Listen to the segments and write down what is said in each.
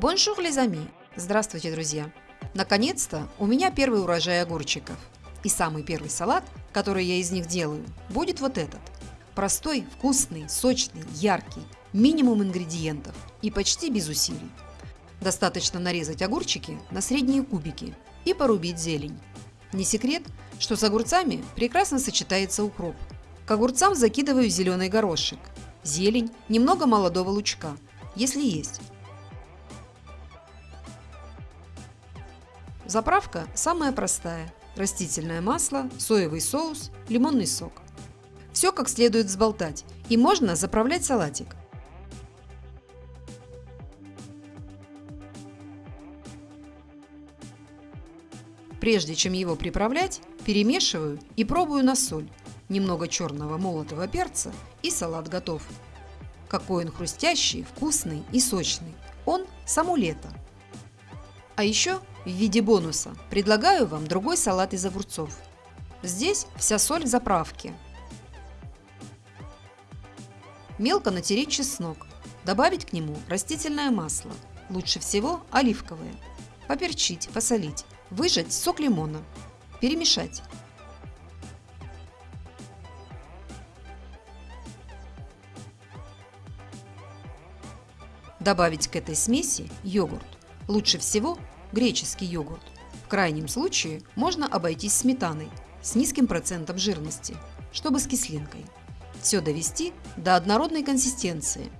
Bonjour les amis! Здравствуйте, друзья! Наконец-то у меня первый урожай огурчиков. И самый первый салат, который я из них делаю, будет вот этот. Простой, вкусный, сочный, яркий, минимум ингредиентов и почти без усилий. Достаточно нарезать огурчики на средние кубики и порубить зелень. Не секрет, что с огурцами прекрасно сочетается укроп. К огурцам закидываю зеленый горошек, зелень, немного молодого лучка, если есть. Заправка самая простая. Растительное масло, соевый соус, лимонный сок. Все как следует взболтать и можно заправлять салатик. Прежде чем его приправлять, перемешиваю и пробую на соль. Немного черного молотого перца и салат готов. Какой он хрустящий, вкусный и сочный. Он само лето. А еще в виде бонуса предлагаю вам другой салат из огурцов. Здесь вся соль в заправке. Мелко натереть чеснок. Добавить к нему растительное масло. Лучше всего оливковое. Поперчить, посолить. Выжать сок лимона. Перемешать. Добавить к этой смеси йогурт. Лучше всего греческий йогурт. В крайнем случае можно обойтись сметаной с низким процентом жирности, чтобы с кислинкой. Все довести до однородной консистенции.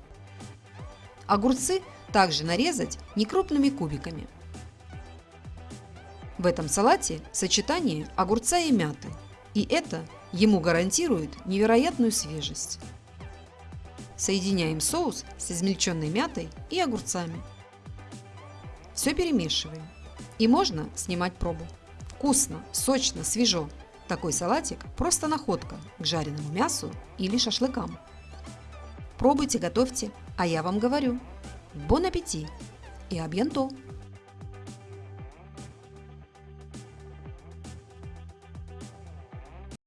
Огурцы также нарезать некрупными кубиками. В этом салате сочетание огурца и мяты, и это ему гарантирует невероятную свежесть. Соединяем соус с измельченной мятой и огурцами. Все перемешиваем. И можно снимать пробу. Вкусно, сочно, свежо. Такой салатик – просто находка к жареному мясу или шашлыкам. Пробуйте, готовьте, а я вам говорю – бон аппетит и абьянто!